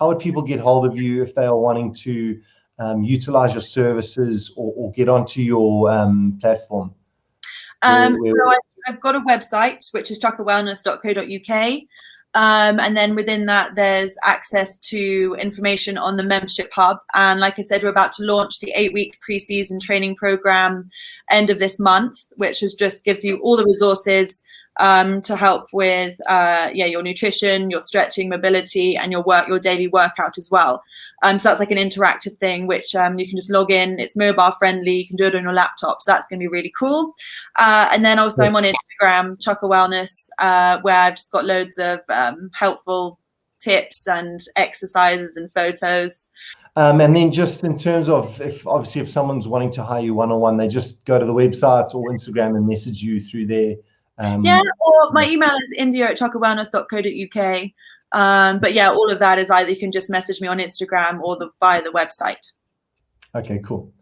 how would people get hold of you if they are wanting to um, utilize your services or, or get onto your um, platform? Um, where, where, so I've got a website, which is chocowellness.co.uk. Um, and then within that, there's access to information on the membership hub. And like I said, we're about to launch the eight week preseason training program end of this month, which is just gives you all the resources um, to help with uh, yeah your nutrition, your stretching, mobility, and your work, your daily workout as well. Um, so that's like an interactive thing, which um, you can just log in. It's mobile friendly. You can do it on your laptop. So that's going to be really cool. Uh, and then also I'm on Instagram, Choco Wellness, uh, where I've just got loads of um, helpful tips and exercises and photos. Um, and then just in terms of if obviously if someone's wanting to hire you one on one, they just go to the website or Instagram and message you through there. Um, yeah, or my email is india at chocowellness.co.uk. Um, but yeah, all of that is either you can just message me on Instagram or the via the website. Okay, cool.